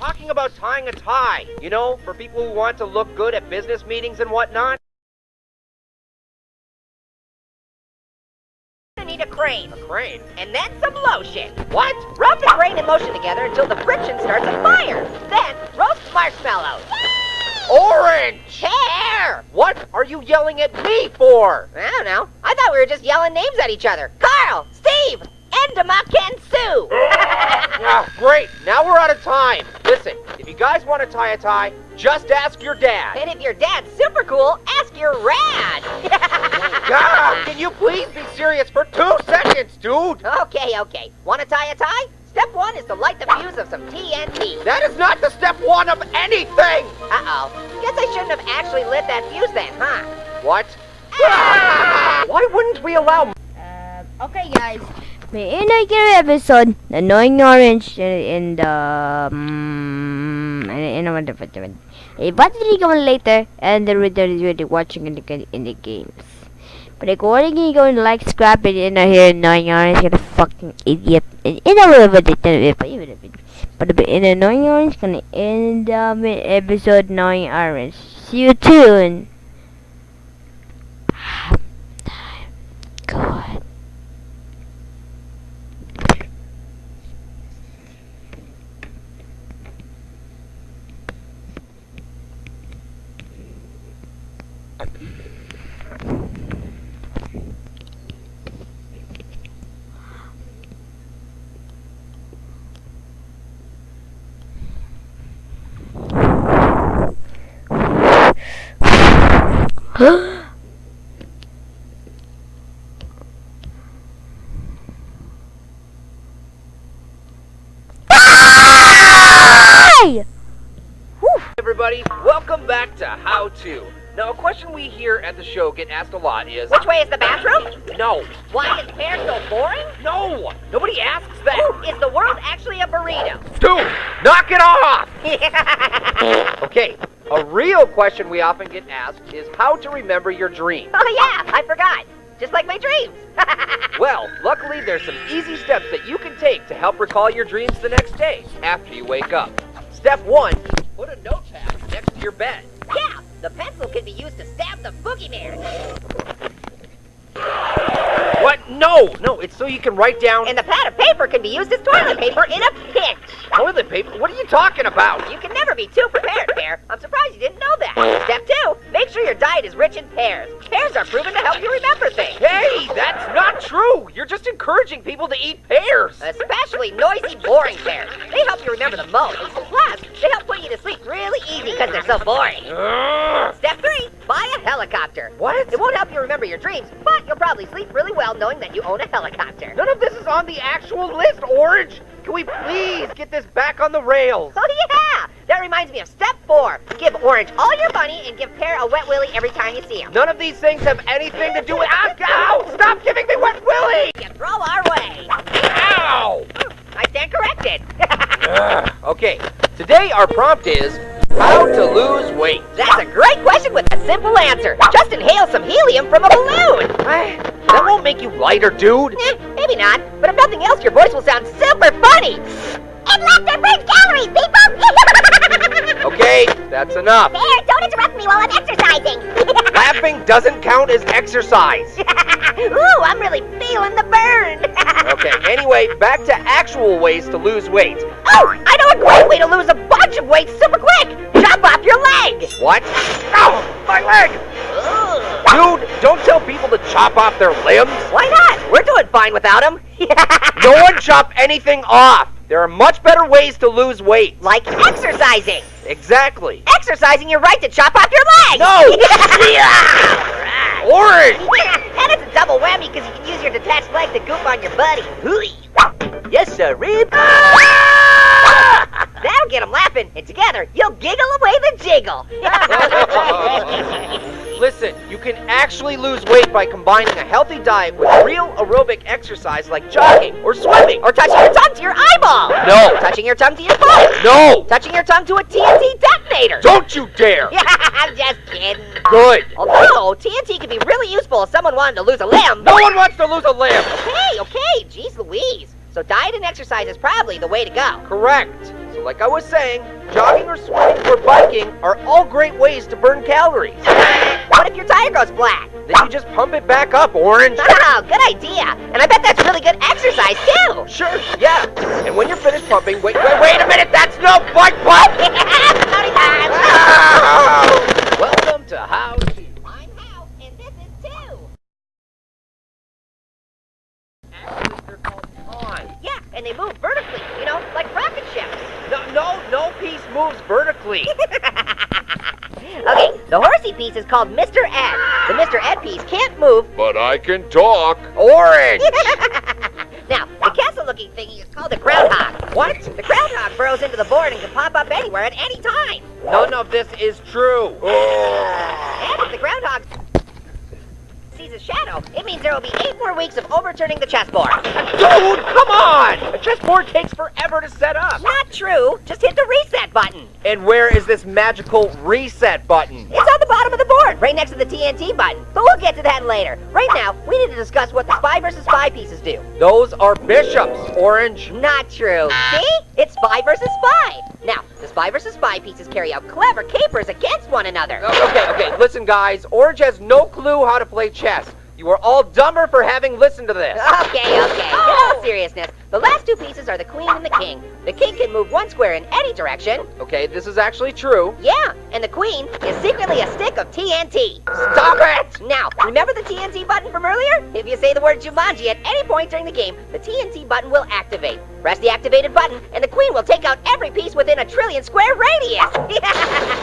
talking about tying a tie. You know, for people who want to look good at business meetings and whatnot. I need a crane. A crane? And then some lotion. What? Rub the crane and lotion together until the friction starts a fire. Then roast marshmallows. Orange! Hair! What are you yelling at me for? I don't know. I thought we were just yelling names at each other. Carl, Steve, Endemok, and Sue. Ah, great. Now we're out of time. Listen, if you guys want to tie a tie, just ask your dad. and if your dad's super cool, ask your rad. God, can you please be serious for two seconds, dude? okay, okay. Want to tie a tie? Step one is to light the fuse of some TNT. That is not the step one of anything. Uh-oh. Guess I shouldn't have actually lit that fuse then, huh? What? Why wouldn't we allow Uh, okay guys, may inaugural episode, The Annoying Orange in the um, in a wonderful A battery coming later and the return is really watching in the in the games. But according you going to like scrap it in here annoying orange gonna fucking idiot in in a little bit even if it but in annoying orange gonna end um episode annoying orange. See you soon. God. Hey! Everybody? Welcome back to How To. Now, a question we hear at the show get asked a lot is Which way is the bathroom? No, Why is pear so boring? no, nobody asks Ooh, that. is the world actually a burrito? Dude, knock it off! Okay, a real question we often get asked is how to remember your dreams. oh yeah, I forgot. Just like my dreams. Well, luckily there's some easy steps that you can take to help recall your dreams the next day after you wake up. Step one, put a notepad next to your bed. yeah, the pencil can be used to stab the boogeyman. What? No, no, it's so you can write down And the pad of paper can be used as toilet paper in a pinch. toilet paper. What are you talking about? You can be too prepared, Pear. I'm surprised you didn't know that. Step two, make sure your diet is rich in pears. Pears are proven to help you remember things. Hey, that's not true. You're just encouraging people to eat pears. Especially noisy, boring pears. They help you remember the most. Plus, they help put you to sleep really easy because they're so boring. Step three, buy a helicopter. What? It won't help you remember your dreams, but you'll probably sleep really well knowing that you own a helicopter. None of this is on the actual list, Orange. Can we please get this back on the rails? Oh yeah! That reminds me of step four. Give Orange all your money and give Pear a wet willy every time you see him. None of these things have anything to do with. Ah, ow! Stop giving me wet willy! You throw our way. Ow! I stand corrected. Okay, today our prompt is how to lose weight. That's a great question with a simple answer. Just inhale some helium from a balloon. That won't make you lighter, dude. Eh, maybe not, but if nothing else, your voice will sound super funny. And laughter burns calories, people! Okay, that's enough. Pear, don't interrupt me while I'm exercising. Laughing doesn't count as exercise. Ooh, I'm really feeling the burn. Okay, anyway, back to actual ways to lose weight. Oh, I know a great way to lose a bunch of weight super quick. Chop off your leg. What? Ow! My leg! Dude, don't tell people to chop off their limbs. Why not? We're doing fine without them. No one chop anything off. There are much better ways to lose weight. like exercising. Exactly. Exercising your right to chop off your leg. No! yeah. Orange! and it's a double whammy because you can use your detached leg to goop on your buddy. Yes, sir, Rib. Ah! Get them laughing, and together you'll giggle away the jiggle. Listen, you can actually lose weight by combining a healthy diet with real aerobic exercise like jogging or swimming. or touching your tongue to your eyeball. No. Touching your tongue to your phone. No! Touching your tongue to a TNT detonator. Don't you dare! I'm just kidding. Good. Although TNT could be really useful if someone wanted to lose a limb. No one wants to lose a limb. Okay, okay, jeez Louise. So diet and exercise is probably the way to go. Correct. So like I was saying, jogging or swimming or biking are all great ways to burn calories. What if your tire goes flat? Then you just pump it back up, Orange. Oh, good idea. And I bet that's really good exercise, too. Sure, yeah. And when you're finished pumping, wait, wait, wait a minute, that's no bike pump! Time. Welcome to How To. I'm Hal, and this is Two. Actually, they're called on. Yeah, and they move vertically, you know, like rocket ships. No, no, no piece moves vertically. Okay, the horsey piece is called Mr. Ed. The Mr. Ed piece can't move. But I can talk. Orange! now, the castle-looking thingy is called a groundhog. What? The groundhog burrows into the board and can pop up anywhere at any time. None of this is true. And if the groundhog sees a shadow, it means there will be eight more weeks of overturning the chessboard. Dude, come on! Chessboard takes forever to set up. Not true. Just hit the reset button. And where is this magical reset button? It's on the bottom of the board, right next to the TNT button. But we'll get to that later. Right now, we need to discuss what the spy versus spy pieces do. Those are bishops, Orange. Not true. See? It's spy versus spy. Now, the spy versus spy pieces carry out clever capers against one another. Okay, okay, listen, guys. Orange has no clue how to play chess. You are all dumber for having listened to this. Okay, okay. In all oh! seriousness, the last two pieces are the queen and the king. The king can move one square in any direction. Okay, this is actually true. Yeah, and the queen is secretly a stick of TNT. Stop it! Now, remember the TNT button from earlier? If you say the word Jumanji at any point during the game, the TNT button will activate. Press the activated button, and the queen will take out every piece within a trillion square radius.